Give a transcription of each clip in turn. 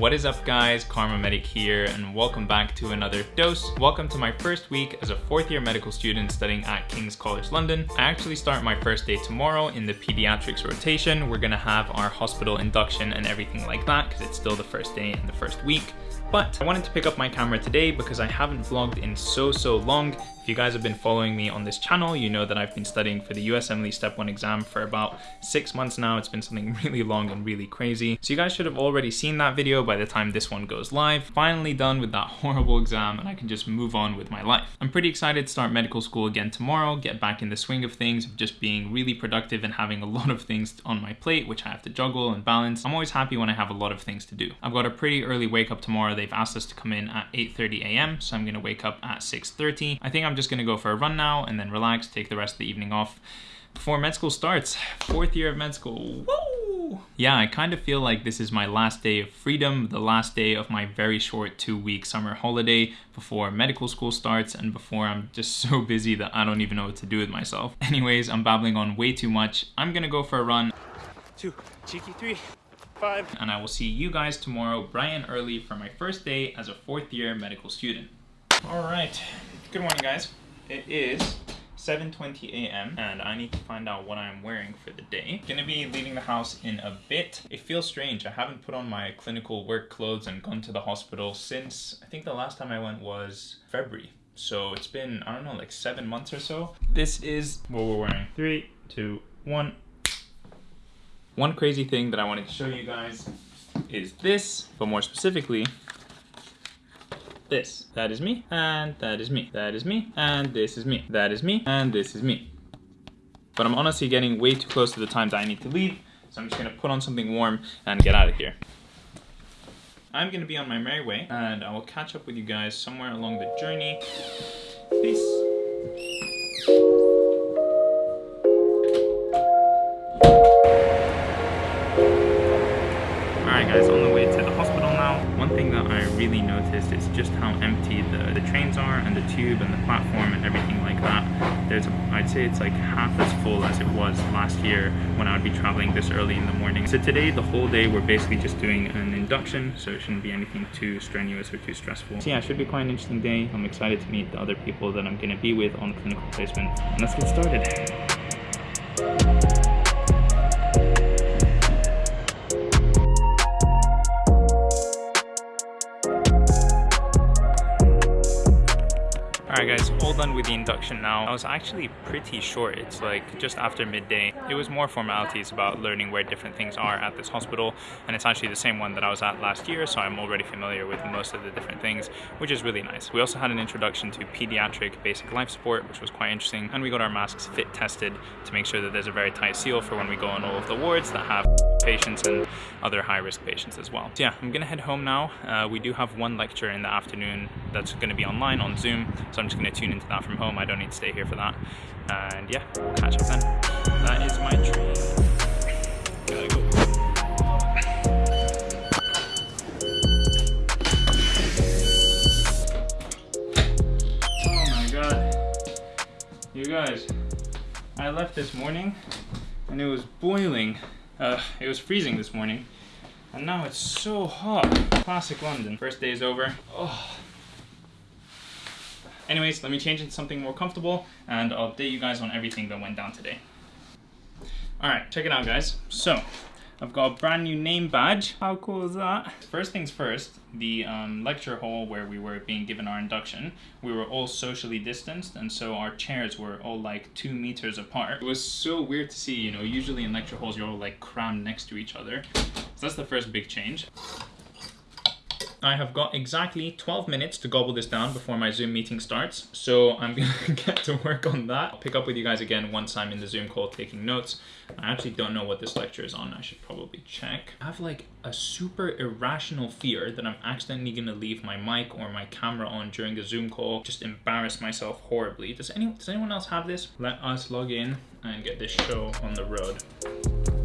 What is up guys, Kharma Medic here and welcome back to another dose. Welcome to my first week as a fourth year medical student studying at King's College London. I actually start my first day tomorrow in the pediatrics rotation. We're gonna have our hospital induction and everything like that because it's still the first day in the first week. But I wanted to pick up my camera today because I haven't vlogged in so, so long. If you guys have been following me on this channel, you know that I've been studying for the USMLE Step 1 exam for about six months now. It's been something really long and really crazy. So you guys should have already seen that video by the time this one goes live. Finally done with that horrible exam and I can just move on with my life. I'm pretty excited to start medical school again tomorrow, get back in the swing of things, of just being really productive and having a lot of things on my plate, which I have to juggle and balance. I'm always happy when I have a lot of things to do. I've got a pretty early wake up tomorrow. They've asked us to come in at 8.30 a.m. So I'm gonna wake up at 6.30. I think I'm just gonna go for a run now and then relax, take the rest of the evening off before med school starts. Fourth year of med school, woo! Yeah, I kind of feel like this is my last day of freedom, the last day of my very short two week summer holiday before medical school starts and before I'm just so busy that I don't even know what to do with myself. Anyways, I'm babbling on way too much. I'm gonna go for a run. Two, cheeky three, five. And I will see you guys tomorrow bright and early for my first day as a fourth year medical student. All right, good morning guys. It is 7.20 a.m. and I need to find out what I'm wearing for the day. Gonna be leaving the house in a bit. It feels strange. I haven't put on my clinical work clothes and gone to the hospital since I think the last time I went was February. So it's been, I don't know, like seven months or so. This is what we're wearing. Three, two, one. One crazy thing that I wanted to show you guys is this, but more specifically, this. That is me, and that is me. That is me, and this is me. That is me, and this is me. But I'm honestly getting way too close to the time that I need to leave, so I'm just gonna put on something warm and get out of here. I'm gonna be on my merry way, and I will catch up with you guys somewhere along the journey. Peace. Guys, on the way to the hospital now. One thing that I really noticed is just how empty the, the trains are and the tube and the platform and everything like that. There's, I'd say it's like half as full as it was last year when I would be traveling this early in the morning. So today, the whole day, we're basically just doing an induction, so it shouldn't be anything too strenuous or too stressful. So yeah, it should be quite an interesting day. I'm excited to meet the other people that I'm gonna be with on clinical placement. And let's get started. All done with the induction now. I was actually pretty short. It's like just after midday. It was more formalities about learning where different things are at this hospital and it's actually the same one that I was at last year so I'm already familiar with most of the different things which is really nice. We also had an introduction to pediatric basic life support which was quite interesting and we got our masks fit tested to make sure that there's a very tight seal for when we go on all of the wards that have patients and other high-risk patients as well. So yeah, I'm gonna head home now. Uh, we do have one lecture in the afternoon that's gonna be online on Zoom so I'm just gonna tune into that from home. I don't need to stay here for that. And yeah, we'll catch up then. That is my dream. Oh my god. You guys, I left this morning and it was boiling. Uh, it was freezing this morning. And now it's so hot. Classic London. First day is over. Oh. Anyways, let me change into something more comfortable and I'll update you guys on everything that went down today. Alright, check it out guys. So, I've got a brand new name badge. How cool is that? First things first, the um, lecture hall where we were being given our induction, we were all socially distanced and so our chairs were all like two meters apart. It was so weird to see, you know, usually in lecture halls you're all like crammed next to each other. So that's the first big change. I have got exactly 12 minutes to gobble this down before my Zoom meeting starts. So I'm gonna get to work on that. I'll pick up with you guys again once I'm in the Zoom call taking notes. I actually don't know what this lecture is on. I should probably check. I have like a super irrational fear that I'm accidentally gonna leave my mic or my camera on during the Zoom call, just embarrass myself horribly. Does, any, does anyone else have this? Let us log in and get this show on the road.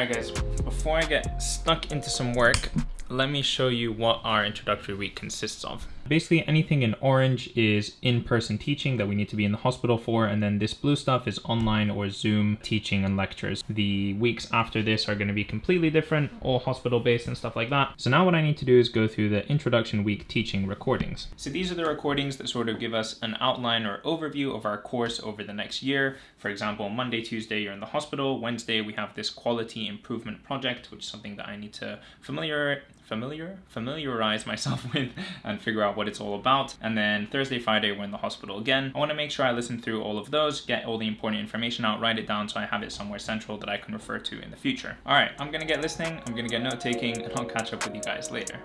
Alright guys, before I get stuck into some work, let me show you what our introductory week consists of. Basically anything in orange is in-person teaching that we need to be in the hospital for and then this blue stuff is online or Zoom teaching and lectures. The weeks after this are going to be completely different, all hospital based and stuff like that. So now what I need to do is go through the introduction week teaching recordings. So these are the recordings that sort of give us an outline or overview of our course over the next year. For example, Monday, Tuesday, you're in the hospital. Wednesday, we have this quality improvement project, which is something that I need to familiar familiar familiarize myself with and figure out what it's all about. And then Thursday, Friday, we're in the hospital again. I want to make sure I listen through all of those, get all the important information out, write it down so I have it somewhere central that I can refer to in the future. All right, I'm gonna get listening, I'm gonna get note taking, and I'll catch up with you guys later.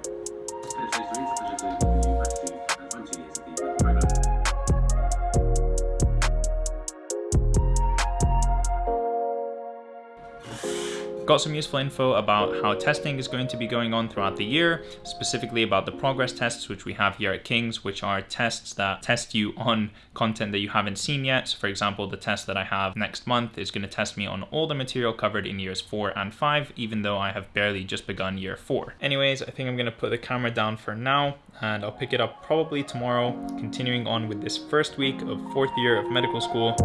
Got some useful info about how testing is going to be going on throughout the year, specifically about the progress tests, which we have here at King's, which are tests that test you on content that you haven't seen yet. So for example, the test that I have next month is going to test me on all the material covered in years four and five, even though I have barely just begun year four. Anyways, I think I'm going to put the camera down for now and I'll pick it up probably tomorrow, continuing on with this first week of fourth year of medical school.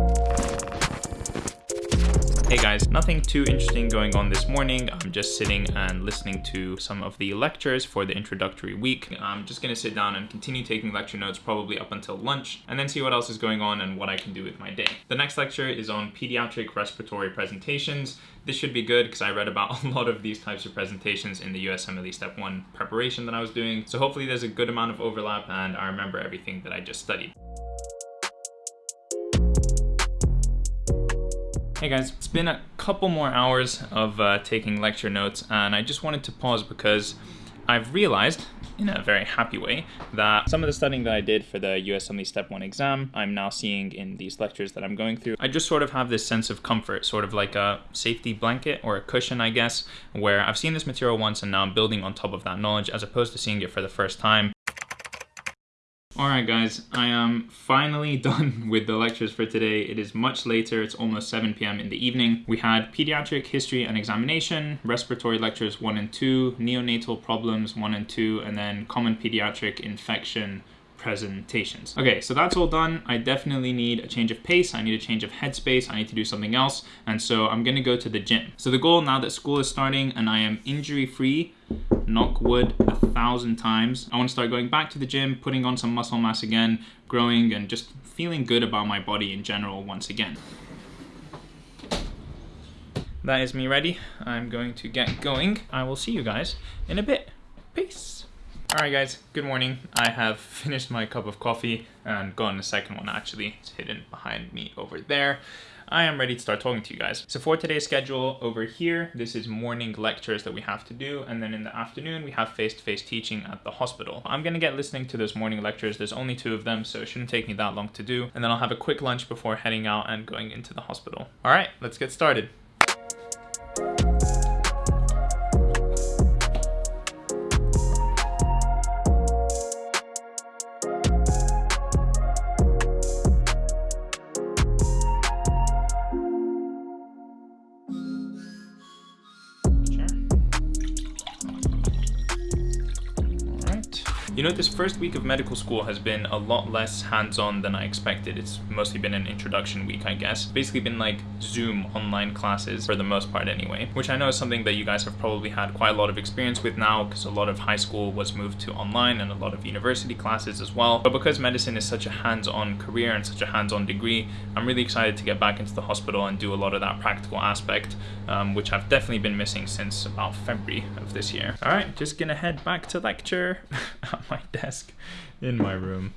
Hey guys, nothing too interesting going on this morning. I'm just sitting and listening to some of the lectures for the introductory week. I'm just gonna sit down and continue taking lecture notes probably up until lunch and then see what else is going on and what I can do with my day. The next lecture is on pediatric respiratory presentations. This should be good because I read about a lot of these types of presentations in the USMLE Step 1 preparation that I was doing. So hopefully there's a good amount of overlap and I remember everything that I just studied. Hey guys, it's been a couple more hours of uh, taking lecture notes and I just wanted to pause because I've realized in a very happy way that some of the studying that I did for the USMLE Step 1 exam, I'm now seeing in these lectures that I'm going through. I just sort of have this sense of comfort, sort of like a safety blanket or a cushion, I guess, where I've seen this material once and now I'm building on top of that knowledge as opposed to seeing it for the first time. Alright guys, I am finally done with the lectures for today. It is much later, it's almost 7 p.m. in the evening. We had pediatric history and examination, respiratory lectures 1 and 2, neonatal problems 1 and 2, and then common pediatric infection presentations. Okay, so that's all done. I definitely need a change of pace. I need a change of headspace. I need to do something else. And so I'm gonna go to the gym. So the goal now that school is starting and I am injury free knock wood a thousand times. I want to start going back to the gym, putting on some muscle mass again, growing and just feeling good about my body in general once again. That is me ready. I'm going to get going. I will see you guys in a bit. Peace. Alright guys, good morning. I have finished my cup of coffee and gotten a second one actually. It's hidden behind me over there. I am ready to start talking to you guys. So for today's schedule over here, this is morning lectures that we have to do. And then in the afternoon, we have face-to-face -face teaching at the hospital. I'm gonna get listening to those morning lectures. There's only two of them, so it shouldn't take me that long to do. And then I'll have a quick lunch before heading out and going into the hospital. All right, let's get started. You know, this first week of medical school has been a lot less hands-on than I expected. It's mostly been an introduction week, I guess. Basically been like Zoom online classes for the most part anyway, which I know is something that you guys have probably had quite a lot of experience with now because a lot of high school was moved to online and a lot of university classes as well. But because medicine is such a hands-on career and such a hands-on degree, I'm really excited to get back into the hospital and do a lot of that practical aspect, um, which I've definitely been missing since about February of this year. All right, just gonna head back to lecture. my desk in my room.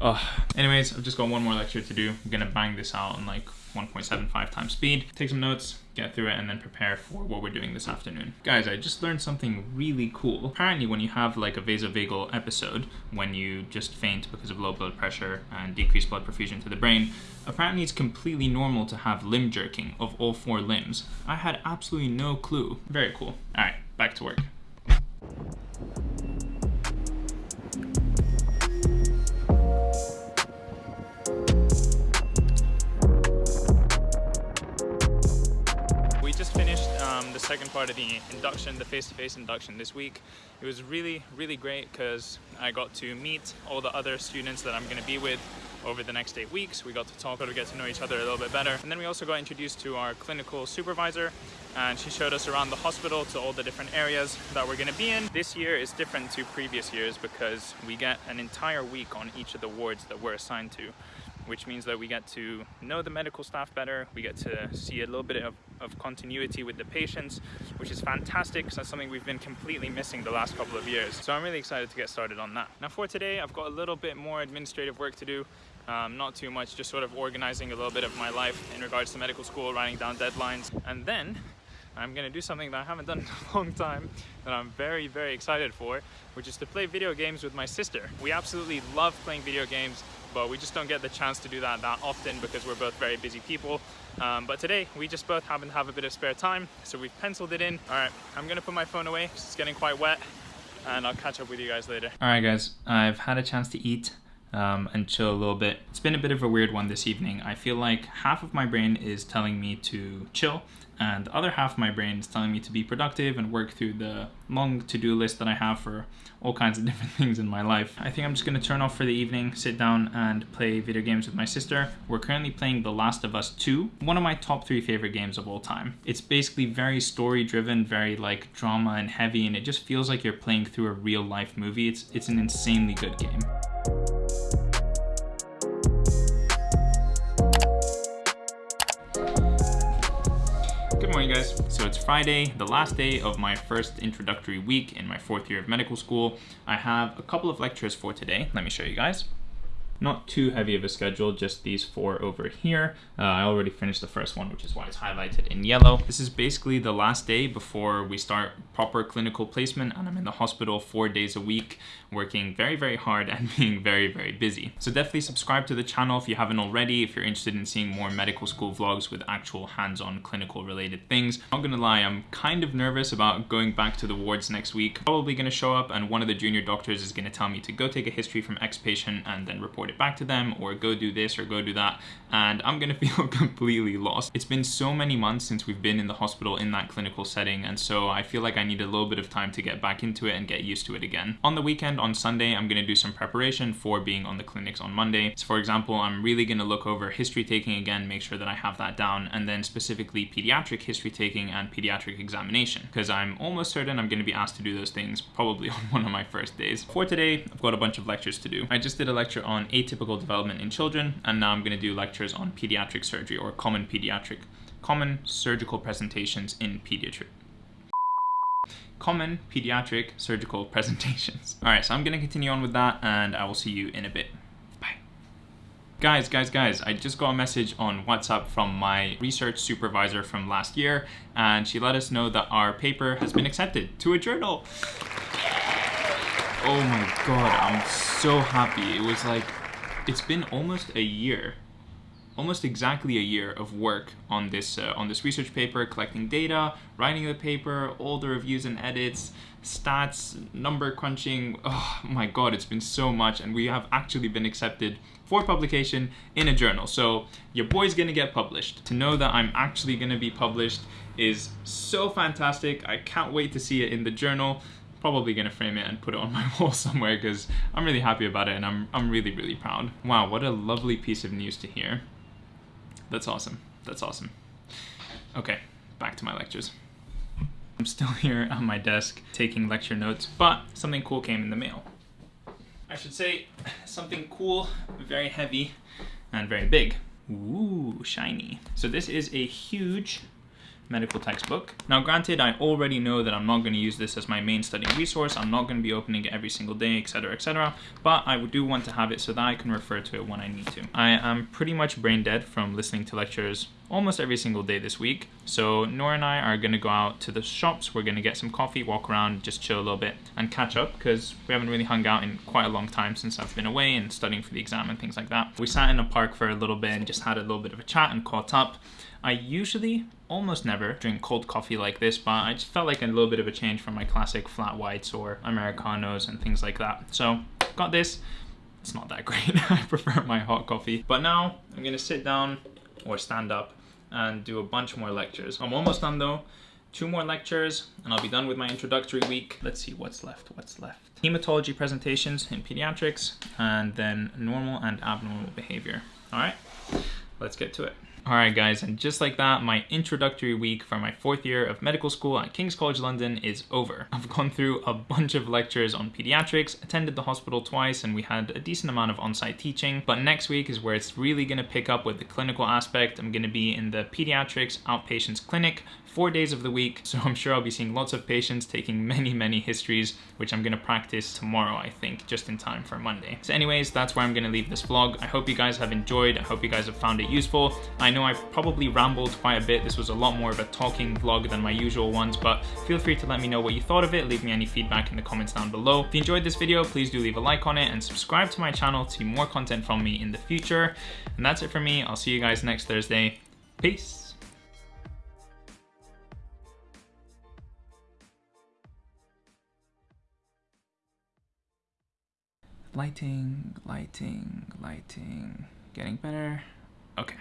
Oh, anyways, I've just got one more lecture to do. I'm gonna bang this out on like 1.75 times speed, take some notes, get through it, and then prepare for what we're doing this afternoon. Guys, I just learned something really cool. Apparently, when you have like a vasovagal episode, when you just faint because of low blood pressure and decreased blood perfusion to the brain, apparently it's completely normal to have limb jerking of all four limbs. I had absolutely no clue. Very cool. All right, back to work. Second part of the induction, the face-to-face -face induction this week. It was really, really great because I got to meet all the other students that I'm going to be with over the next eight weeks. We got to talk, got to get to know each other a little bit better. And then we also got introduced to our clinical supervisor and she showed us around the hospital to all the different areas that we're gonna be in. This year is different to previous years because we get an entire week on each of the wards that we're assigned to which means that we get to know the medical staff better, we get to see a little bit of, of continuity with the patients, which is fantastic because that's something we've been completely missing the last couple of years. So I'm really excited to get started on that. Now for today, I've got a little bit more administrative work to do. Um, not too much, just sort of organizing a little bit of my life in regards to medical school, writing down deadlines, and then I'm gonna do something that I haven't done in a long time that I'm very, very excited for, which is to play video games with my sister. We absolutely love playing video games, but we just don't get the chance to do that that often because we're both very busy people. Um, but today, we just both happen to have a bit of spare time, so we've penciled it in. All right, I'm gonna put my phone away, it's getting quite wet, and I'll catch up with you guys later. All right, guys, I've had a chance to eat um, and chill a little bit. It's been a bit of a weird one this evening. I feel like half of my brain is telling me to chill and the other half of my brain is telling me to be productive and work through the long to-do list that I have for all kinds of different things in my life. I think I'm just gonna turn off for the evening, sit down and play video games with my sister. We're currently playing The Last of Us 2, one of my top three favorite games of all time. It's basically very story driven, very like drama and heavy, and it just feels like you're playing through a real life movie. It's, it's an insanely good game. Guys. So it's Friday, the last day of my first introductory week in my fourth year of medical school. I have a couple of lectures for today. Let me show you guys. Not too heavy of a schedule, just these four over here. Uh, I already finished the first one, which is why it's highlighted in yellow. This is basically the last day before we start proper clinical placement and I'm in the hospital four days a week, working very, very hard and being very, very busy. So definitely subscribe to the channel if you haven't already, if you're interested in seeing more medical school vlogs with actual hands-on clinical related things. Not gonna lie, I'm kind of nervous about going back to the wards next week. Probably gonna show up and one of the junior doctors is gonna tell me to go take a history from X patient and then report it it back to them or go do this or go do that and I'm gonna feel completely lost. It's been so many months since we've been in the hospital in that clinical setting and so I feel like I need a little bit of time to get back into it and get used to it again. On the weekend, on Sunday, I'm gonna do some preparation for being on the clinics on Monday. So for example, I'm really gonna look over history taking again, make sure that I have that down and then specifically pediatric history taking and pediatric examination because I'm almost certain I'm gonna be asked to do those things probably on one of my first days. For today, I've got a bunch of lectures to do. I just did a lecture on atypical development in children, and now I'm going to do lectures on pediatric surgery or common pediatric, common surgical presentations in pediatric common pediatric surgical presentations. All right, so I'm gonna continue on with that and I will see you in a bit. Bye. Guys, guys, guys, I just got a message on WhatsApp from my research supervisor from last year and she let us know that our paper has been accepted to a journal. Oh my God, I'm so happy. It was like it's been almost a year almost exactly a year of work on this uh, on this research paper collecting data writing the paper all the reviews and edits stats number crunching. Oh my god it's been so much and we have actually been accepted for publication in a journal. So your boy's gonna get published. To know that i'm actually gonna be published is so fantastic. I can't wait to see it in the journal probably gonna frame it and put it on my wall somewhere because I'm really happy about it and I'm, I'm really, really proud. Wow, what a lovely piece of news to hear. That's awesome. That's awesome. Okay, back to my lectures. I'm still here on my desk taking lecture notes, but something cool came in the mail. I should say something cool, very heavy, and very big. Ooh, shiny. So this is a huge medical textbook. Now granted, I already know that I'm not going to use this as my main studying resource, I'm not going to be opening it every single day, etc, etc, but I do want to have it so that I can refer to it when I need to. I am pretty much brain dead from listening to lectures almost every single day this week, so Nora and I are to go out to the shops, we're to get some coffee, walk around, just chill a little bit, and catch up, because we haven't really hung out in quite a long time since I've been away and studying for the exam and things like that. We sat in a park for a little bit and just had a little bit of a chat and caught up. I usually almost never drink cold coffee like this, but I just felt like a little bit of a change from my classic flat whites or Americanos and things like that. So got this. It's not that great. I prefer my hot coffee. But now I'm gonna sit down or stand up and do a bunch more lectures. I'm almost done though. two more lectures and I'll be done with my introductory week. Let's see what's left, what's left. Hematology presentations in pediatrics and then normal and abnormal behavior. All right, let's get to it. All right, guys, and just like that, my introductory week for my fourth year of medical school at King's College London is over. I've gone through a bunch of lectures on pediatrics, attended the hospital twice, and we had a decent amount of on-site teaching. But next week is where it's really gonna pick up with the clinical aspect. I'm gonna be in the pediatrics outpatients clinic four days of the week. So I'm sure I'll be seeing lots of patients taking many, many histories, which I'm gonna practice tomorrow, I think, just in time for Monday. So anyways, that's where I'm gonna leave this vlog. I hope you guys have enjoyed. I hope you guys have found it useful. I know I probably rambled quite a bit. This was a lot more of a talking vlog than my usual ones, but feel free to let me know what you thought of it. Leave me any feedback in the comments down below. If you enjoyed this video, please do leave a like on it and subscribe to my channel to see more content from me in the future. And that's it for me. I'll see you guys next Thursday. Peace. Lighting, lighting, lighting, getting better. Okay.